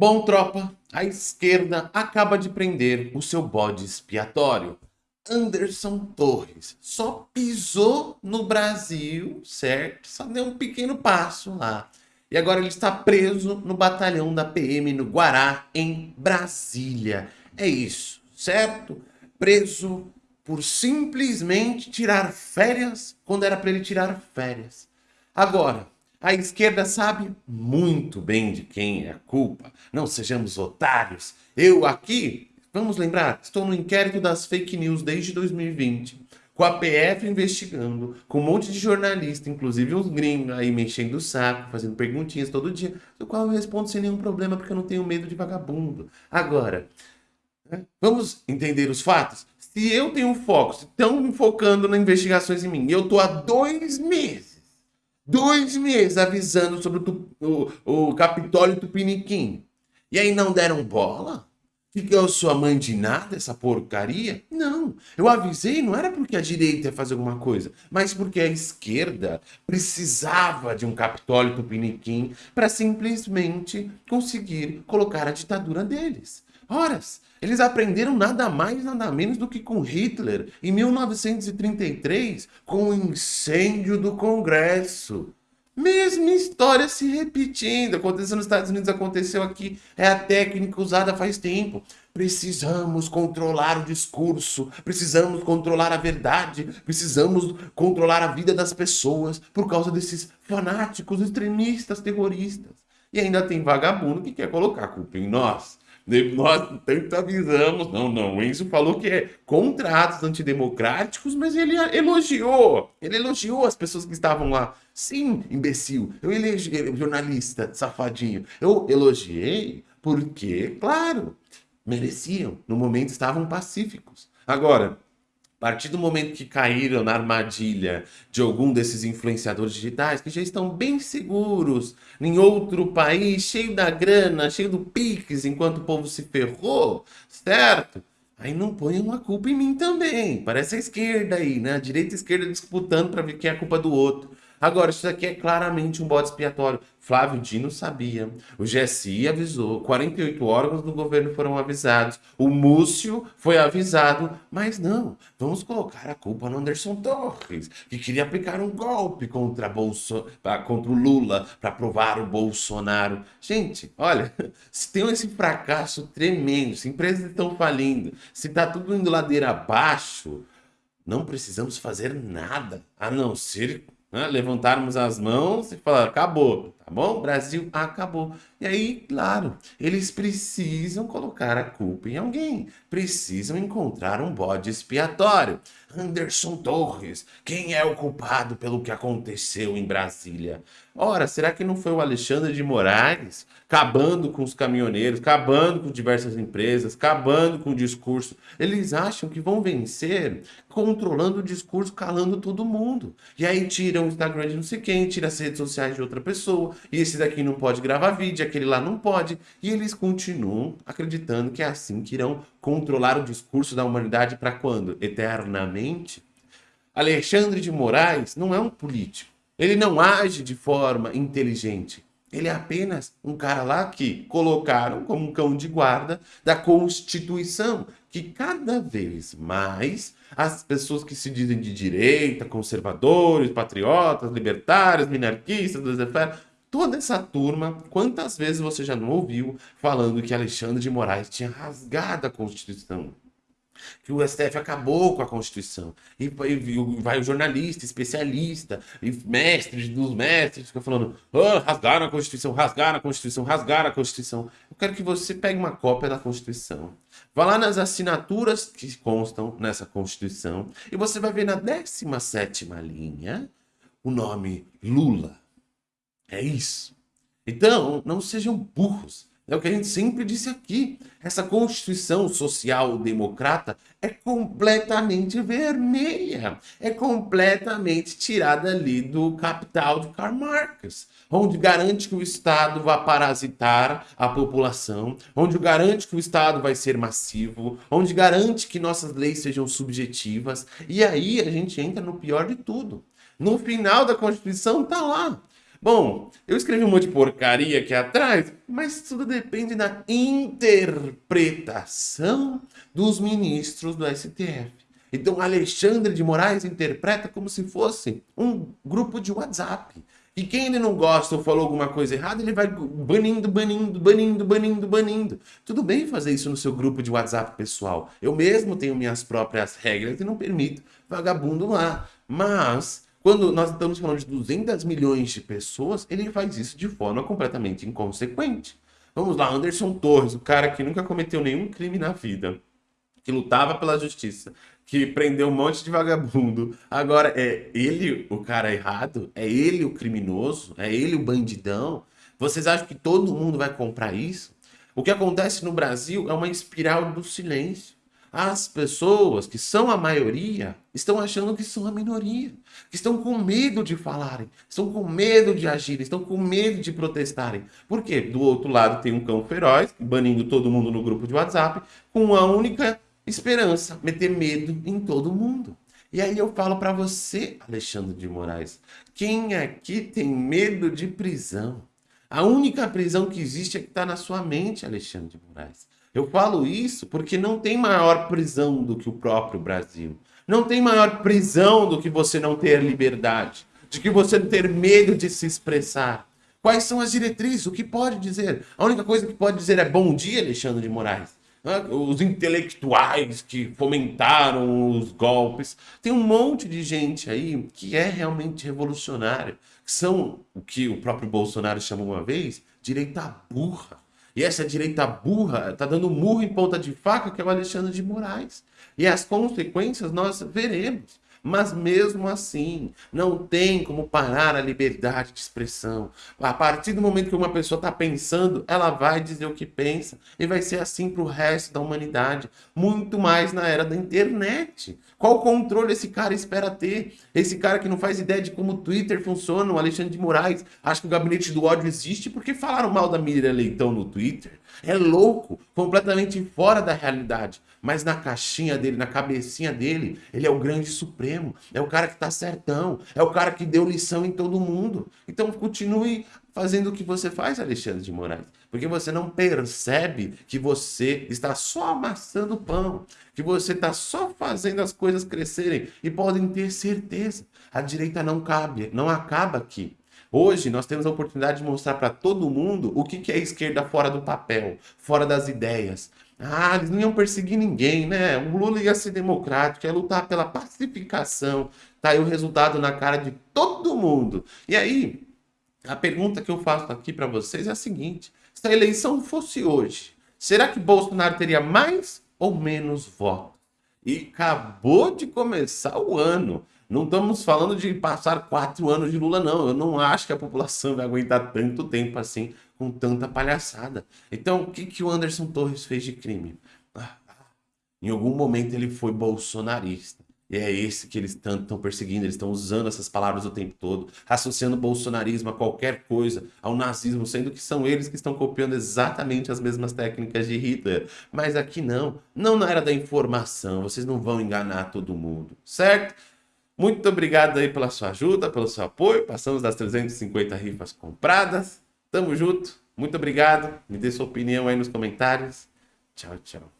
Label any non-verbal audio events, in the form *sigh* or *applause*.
Bom, tropa, a esquerda acaba de prender o seu bode expiatório. Anderson Torres só pisou no Brasil, certo? Só deu um pequeno passo lá. E agora ele está preso no batalhão da PM no Guará, em Brasília. É isso, certo? Preso por simplesmente tirar férias quando era para ele tirar férias. Agora, a esquerda sabe muito bem de quem é a culpa. Não sejamos otários. Eu aqui, vamos lembrar, estou no inquérito das fake news desde 2020. Com a PF investigando, com um monte de jornalista, inclusive uns gringos aí mexendo o saco, fazendo perguntinhas todo dia, do qual eu respondo sem nenhum problema, porque eu não tenho medo de vagabundo. Agora, né, vamos entender os fatos? Se eu tenho foco, se estão focando nas investigações em mim, e eu tô há dois meses dois meses avisando sobre o, o, o Capitólio Tupiniquim. E aí não deram bola? Que eu sou a mãe de nada, essa porcaria? Não, eu avisei, não era porque a direita ia fazer alguma coisa, mas porque a esquerda precisava de um Capitólio Tupiniquim para simplesmente conseguir colocar a ditadura deles. Horas, eles aprenderam nada mais, nada menos do que com Hitler, em 1933, com o incêndio do Congresso. Mesma história se repetindo. Aconteceu nos Estados Unidos, aconteceu aqui. É a técnica usada faz tempo. Precisamos controlar o discurso, precisamos controlar a verdade, precisamos controlar a vida das pessoas por causa desses fanáticos, extremistas, terroristas. E ainda tem vagabundo que quer colocar a culpa em nós. Nós tanto avisamos. Não, não. O Enzo falou que é contra atos antidemocráticos, mas ele elogiou. Ele elogiou as pessoas que estavam lá. Sim, imbecil. Eu elogiei, jornalista, safadinho. Eu elogiei porque, claro, mereciam. No momento estavam pacíficos. Agora, a partir do momento que caíram na armadilha de algum desses influenciadores digitais, que já estão bem seguros em outro país, cheio da grana, cheio do Pix, enquanto o povo se ferrou, certo? Aí não ponham a culpa em mim também. Parece a esquerda aí, né? A direita e a esquerda disputando para ver quem é a culpa do outro. Agora, isso aqui é claramente um bode expiatório. Flávio Dino sabia, o GSI avisou, 48 órgãos do governo foram avisados, o Múcio foi avisado, mas não, vamos colocar a culpa no Anderson Torres, que queria aplicar um golpe contra, Bolso... contra o Lula para provar o Bolsonaro. Gente, olha, *laughs* se tem esse fracasso tremendo, se empresas estão falindo, se está tudo indo ladeira abaixo, não precisamos fazer nada, a não ser né? levantarmos as mãos e falar, acabou, tá bom? Brasil acabou. E aí, claro, eles precisam colocar a culpa em alguém, precisam encontrar um bode expiatório. Anderson Torres, quem é o culpado pelo que aconteceu em Brasília? Ora, será que não foi o Alexandre de Moraes acabando com os caminhoneiros, acabando com diversas empresas, acabando com o discurso? Eles acham que vão vencer controlando o discurso, calando todo mundo. E aí tiram o Instagram de não sei quem, tira as redes sociais de outra pessoa, e esse daqui não pode gravar vídeo, aquele lá não pode. E eles continuam acreditando que é assim que irão controlar o discurso da humanidade para quando? Eternamente? Alexandre de Moraes não é um político. Ele não age de forma inteligente. Ele é apenas um cara lá que colocaram como um cão de guarda da Constituição, que cada vez mais as pessoas que se dizem de direita, conservadores, patriotas, libertários, minarquistas, toda essa turma, quantas vezes você já não ouviu falando que Alexandre de Moraes tinha rasgado a Constituição? que o STF acabou com a Constituição. E, vai o jornalista, especialista, e mestres dos mestres, fica falando, oh, rasgaram a Constituição, rasgaram a Constituição, rasgaram a Constituição. Eu quero que você pegue uma cópia da Constituição. Vá lá nas assinaturas que constam nessa Constituição e você vai ver na 17ª linha o nome Lula. É isso. Então, não sejam burros. É o que a gente sempre disse aqui. Essa Constituição Social Democrata é completamente vermelha. É completamente tirada ali do capital de Karl Marx. Onde garante que o Estado vai parasitar a população. Onde garante que o Estado vai ser massivo. Onde garante que nossas leis sejam subjetivas. E aí a gente entra no pior de tudo. No final da Constituição está lá Bom, eu escrevi um monte de porcaria aqui atrás, mas tudo depende da interpretação dos ministros do STF. Então, Alexandre de Moraes interpreta como se fosse um grupo de WhatsApp. E quem ele não gosta ou falou alguma coisa errada, ele vai banindo, banindo, banindo, banindo, banindo. Tudo bem fazer isso no seu grupo de WhatsApp pessoal. Eu mesmo tenho minhas próprias regras e não permito vagabundo lá. Mas quando nós estamos falando de 200 milhões de pessoas, ele faz isso de forma completamente inconsequente. Vamos lá, Anderson Torres, o cara que nunca cometeu nenhum crime na vida, que lutava pela justiça, que prendeu um monte de vagabundo. Agora, é ele o cara errado? É ele o criminoso? É ele o bandidão? Vocês acham que todo mundo vai comprar isso? O que acontece no Brasil é uma espiral do silêncio. As pessoas, que são a maioria, estão achando que são a minoria, que estão com medo de falarem, estão com medo de agirem, estão com medo de protestarem. Por quê? Do outro lado tem um cão feroz, banindo todo mundo no grupo de WhatsApp, com uma única esperança, meter medo em todo mundo. E aí eu falo para você, Alexandre de Moraes, quem aqui tem medo de prisão? A única prisão que existe é que está na sua mente, Alexandre de Moraes. Eu falo isso porque não tem maior prisão do que o próprio Brasil. Não tem maior prisão do que você não ter liberdade, de que você não ter medo de se expressar. Quais são as diretrizes? O que pode dizer? A única coisa que pode dizer é bom dia, Alexandre de Moraes. Os intelectuais que fomentaram os golpes. Tem um monte de gente aí que é realmente revolucionário. Que são o que o próprio Bolsonaro chamou uma vez, direita burra. E essa direita burra está dando murro em ponta de faca, que é o Alexandre de Moraes. E as consequências nós veremos. Mas mesmo assim, não tem como parar a liberdade de expressão. A partir do momento que uma pessoa está pensando, ela vai dizer o que pensa. E vai ser assim para o resto da humanidade. Muito mais na era da internet. Qual controle esse cara espera ter? Esse cara que não faz ideia de como o Twitter funciona, o Alexandre de Moraes, acha que o gabinete do ódio existe porque falaram mal da Miriam Leitão no Twitter. É louco, completamente fora da realidade. Mas na caixinha dele, na cabecinha dele, ele é o grande supremo. É o cara que tá certão. É o cara que deu lição em todo mundo. Então continue fazendo o que você faz, Alexandre de Moraes. Porque você não percebe que você está só amassando pão. Que você está só fazendo as coisas crescerem. E podem ter certeza, a direita não cabe, não acaba aqui. Hoje nós temos a oportunidade de mostrar para todo mundo o que é esquerda fora do papel, fora das ideias. Ah, eles não iam perseguir ninguém, né? O Lula ia ser democrático, ia lutar pela pacificação. Tá aí o resultado na cara de todo mundo. E aí, a pergunta que eu faço aqui para vocês é a seguinte: se a eleição fosse hoje, será que Bolsonaro teria mais ou menos votos? E acabou de começar o ano. Não estamos falando de passar quatro anos de Lula, não. Eu não acho que a população vai aguentar tanto tempo assim, com tanta palhaçada. Então, o que, que o Anderson Torres fez de crime? Ah, em algum momento ele foi bolsonarista. E é esse que eles tanto estão perseguindo, eles estão usando essas palavras o tempo todo, associando bolsonarismo a qualquer coisa, ao nazismo, sendo que são eles que estão copiando exatamente as mesmas técnicas de Hitler. Mas aqui não, não na era da informação, vocês não vão enganar todo mundo, certo? Muito obrigado aí pela sua ajuda, pelo seu apoio. Passamos das 350 rifas compradas. Tamo junto. Muito obrigado. Me dê sua opinião aí nos comentários. Tchau, tchau.